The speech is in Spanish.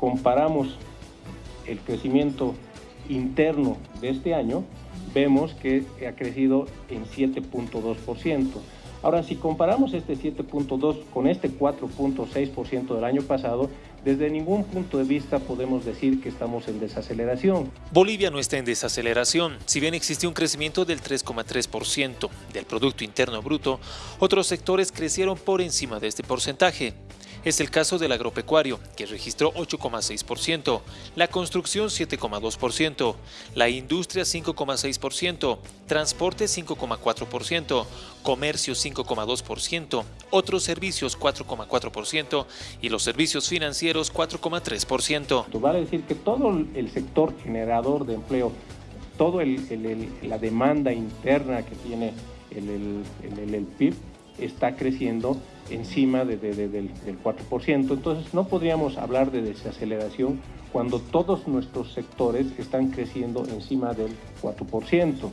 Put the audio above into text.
comparamos el crecimiento interno de este año, vemos que ha crecido en 7.2%. Ahora, si comparamos este 7.2 con este 4.6% del año pasado, desde ningún punto de vista podemos decir que estamos en desaceleración. Bolivia no está en desaceleración. Si bien existe un crecimiento del 3,3% del Producto Interno Bruto, otros sectores crecieron por encima de este porcentaje. Es el caso del agropecuario, que registró 8,6%, la construcción 7,2%, la industria 5,6%, transporte 5,4%, comercio 5,2%, otros servicios 4,4% y los servicios financieros 4,3%. Vale decir que todo el sector generador de empleo, toda la demanda interna que tiene el PIB, está creciendo encima del, 4%. Entonces no podríamos hablar de desaceleración cuando todos nuestros sectores están creciendo encima del 4%.